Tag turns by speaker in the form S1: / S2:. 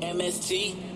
S1: MST.